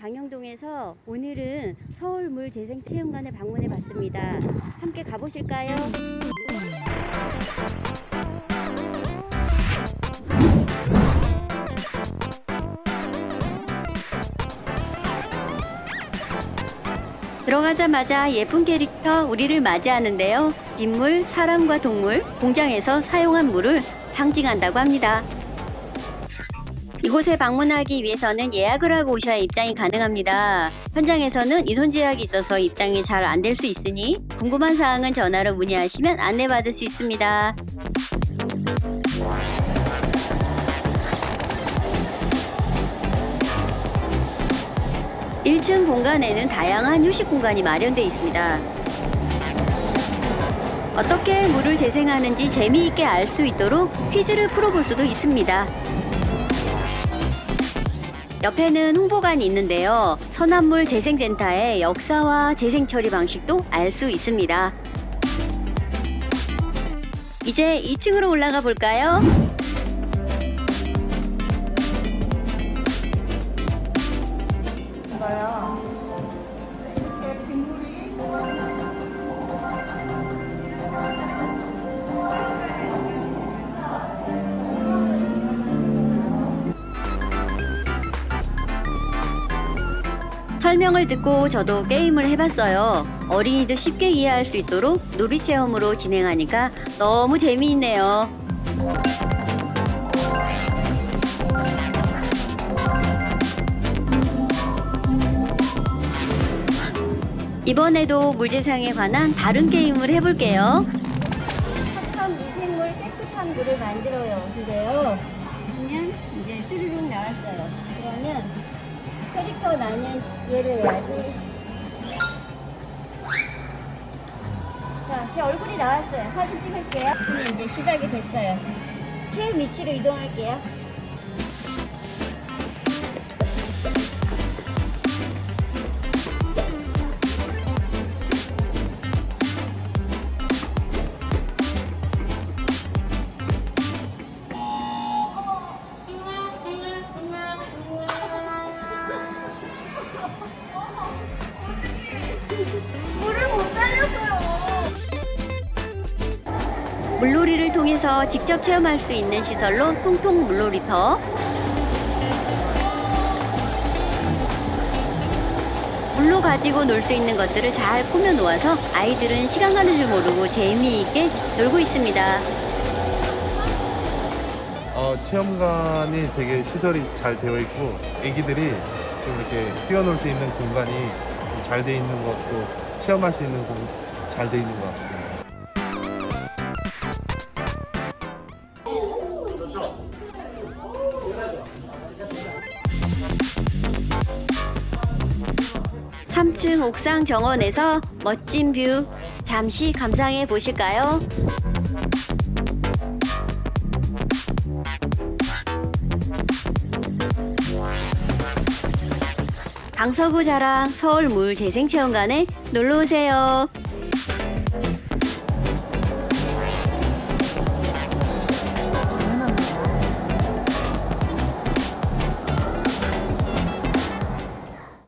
강영동에서 오늘은 서울물재생체험관에 방문해 봤습니다. 함께 가보실까요? 들어가자마자 예쁜 캐릭터 우리를 맞이하는데요. 인물, 사람과 동물, 공장에서 사용한 물을 상징한다고 합니다. 이곳에 방문하기 위해서는 예약을 하고 오셔야 입장이 가능합니다. 현장에서는 인원 제약이 있어서 입장이 잘 안 될 수 있으니 궁금한 사항은 전화로 문의하시면 안내받을 수 있습니다. 일층 공간에는 다양한 휴식 공간이 마련되어 있습니다. 어떻게 물을 재생하는지 재미있게 알 수 있도록 퀴즈를 풀어볼 수도 있습니다. 옆에는 홍보관이 있는데요. 선암물 재생센터의 역사와 재생 처리 방식도 알 수 있습니다. 이제 2층으로 올라가 볼까요? 설명을 듣고 저도 게임을 해봤어요. 어린이도 쉽게 이해할 수 있도록 놀이 체험으로 진행하니까 너무 재미있네요. 이번에도 물재상에 관한 다른 게임을 해볼게요. 착한 미생물 깨끗한 물을 만들어요. 근데요. 그러면 이제 뚜루룩 나왔어요. 그러면 캐릭터 나는 얘를 해야지. 자, 제 얼굴이 나왔어요. 사진 찍을게요. 이제 시작이 됐어요. 체험 위치로 이동할게요. 물놀이를 통해서 직접 체험할 수 있는 시설로 통통 물놀이터 물로 가지고 놀 수 있는 것들을 잘 꾸며 놓아서 아이들은 시간 가는 줄 모르고 재미있게 놀고 있습니다. 어, 체험관이 되게 시설이 잘 되어 있고 애기들이 좀 이렇게 뛰어놀 수 있는 공간이 잘 돼 있는 것도 체험할 수 있는 잘돼 있는 것 같습니다. 삼층 옥상 정원에서 멋진 뷰 잠시 감상해 보실까요? 강서구 자랑 서울물재생체험관에 놀러 오세요.